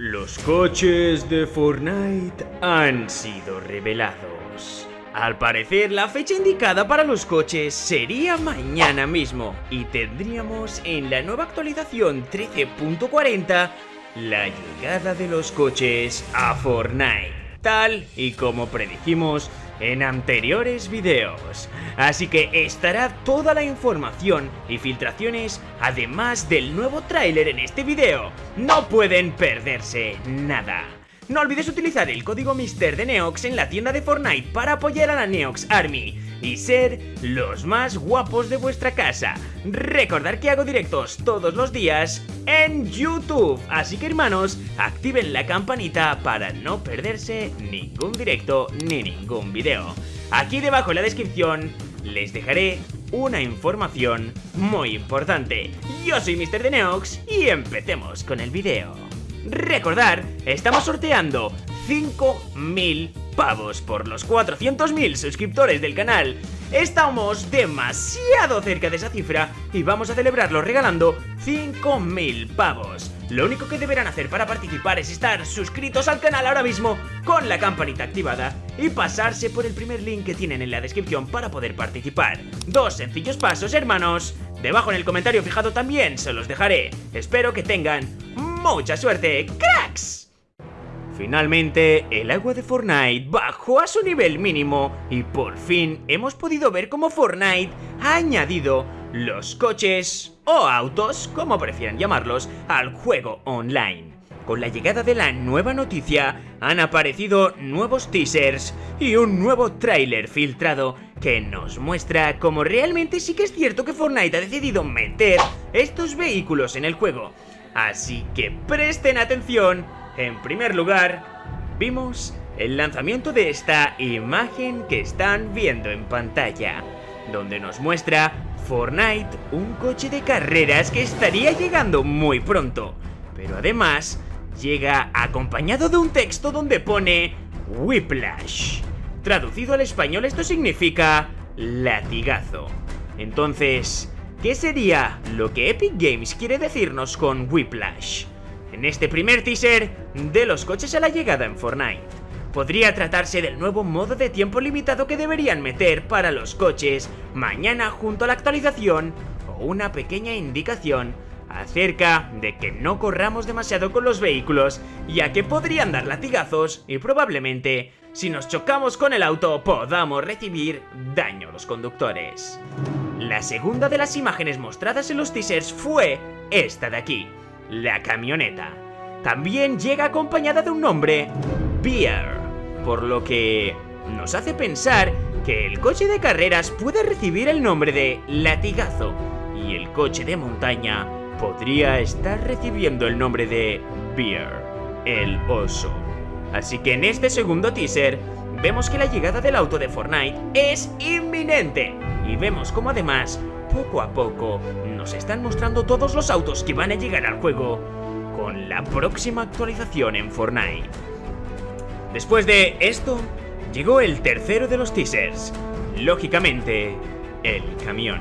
Los coches de Fortnite han sido revelados. Al parecer, la fecha indicada para los coches sería mañana mismo y tendríamos en la nueva actualización 13.40 la llegada de los coches a Fortnite, tal y como predijimos en anteriores videos. Así que estará toda la información y filtraciones, además del nuevo tráiler en este video. No pueden perderse nada. No olvides utilizar el código MR de Neox en la tienda de Fortnite para apoyar a la Neox Army y ser los más guapos de vuestra casa. Recordar que hago directos todos los días en YouTube, así que hermanos, activen la campanita para no perderse ningún directo ni ningún video. Aquí debajo en la descripción les dejaré una información muy importante. Yo soy Mr. de Neox y empecemos con el video. Recordar, estamos sorteando 5.000 pavos por los 400.000 suscriptores del canal. Estamos demasiado cerca de esa cifra y vamos a celebrarlo regalando 5.000 pavos. Lo único que deberán hacer para participar es estar suscritos al canal ahora mismo con la campanita activada y pasarse por el primer link que tienen en la descripción para poder participar. Dos sencillos pasos, hermanos. Debajo en el comentario fijado también se los dejaré. Espero que tengan ¡Mucha suerte, cracks! Finalmente, el agua de Fortnite bajó a su nivel mínimo y por fin hemos podido ver cómo Fortnite ha añadido los coches o autos, como prefieran llamarlos, al juego online. Con la llegada de la nueva noticia han aparecido nuevos teasers y un nuevo tráiler filtrado que nos muestra cómo realmente sí que es cierto que Fortnite ha decidido meter estos vehículos en el juego Así que presten atención. En primer lugar, vimos el lanzamiento de esta imagen que están viendo en pantalla, donde nos muestra Fortnite, un coche de carreras que estaría llegando muy pronto. Pero además, llega acompañado de un texto donde pone Whiplash. Traducido al español esto significa latigazo. Entonces, ¿Qué sería lo que Epic Games quiere decirnos con Whiplash? En este primer teaser de los coches a la llegada en Fortnite. Podría tratarse del nuevo modo de tiempo limitado que deberían meter para los coches mañana junto a la actualización o una pequeña indicación acerca de que no corramos demasiado con los vehículos ya que podrían dar latigazos y probablemente si nos chocamos con el auto podamos recibir daño a los conductores. La segunda de las imágenes mostradas en los teasers fue esta de aquí, la camioneta. También llega acompañada de un nombre, Beer, por lo que nos hace pensar que el coche de carreras puede recibir el nombre de Latigazo y el coche de montaña podría estar recibiendo el nombre de Beer, el oso. Así que en este segundo teaser vemos que la llegada del auto de Fortnite es inminente y vemos como además, poco a poco, nos están mostrando todos los autos que van a llegar al juego con la próxima actualización en Fortnite. Después de esto, llegó el tercero de los teasers, lógicamente, el camión,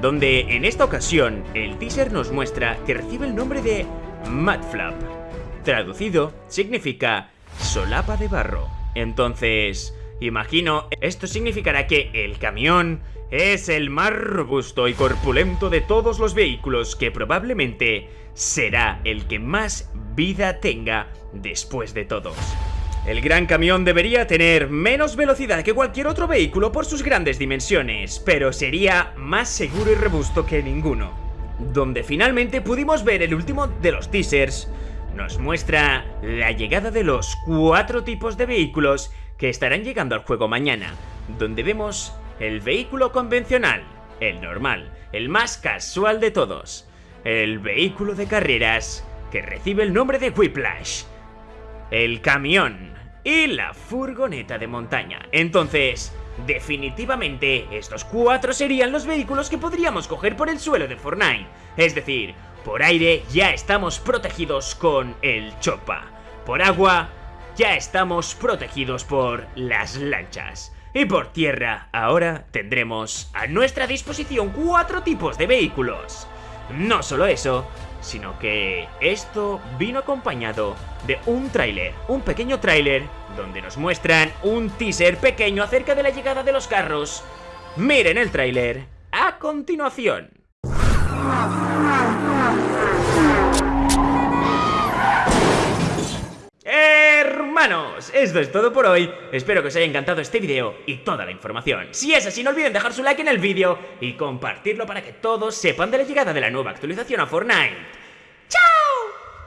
donde en esta ocasión el teaser nos muestra que recibe el nombre de Mudflap. Traducido, significa solapa de barro. Entonces, imagino, esto significará que el camión es el más robusto y corpulento de todos los vehículos que probablemente será el que más vida tenga después de todos. El gran camión debería tener menos velocidad que cualquier otro vehículo por sus grandes dimensiones, pero sería más seguro y robusto que ninguno. Donde finalmente pudimos ver el último de los teasers, nos muestra la llegada de los cuatro tipos de vehículos que estarán llegando al juego mañana, donde vemos el vehículo convencional, el normal, el más casual de todos, el vehículo de carreras que recibe el nombre de Whiplash, el camión y la furgoneta de montaña. Entonces, definitivamente estos cuatro serían los vehículos que podríamos coger por el suelo de Fortnite, es decir, por aire ya estamos protegidos con el Chopa. Por agua ya estamos protegidos por las lanchas. Y por tierra ahora tendremos a nuestra disposición cuatro tipos de vehículos. No solo eso, sino que esto vino acompañado de un tráiler, un pequeño tráiler, donde nos muestran un teaser pequeño acerca de la llegada de los carros. Miren el tráiler a continuación. Hermanos, esto es todo por hoy. Espero que os haya encantado este vídeo y toda la información. Si es así, no olviden dejar su like en el vídeo y compartirlo para que todos sepan de la llegada de la nueva actualización a Fortnite.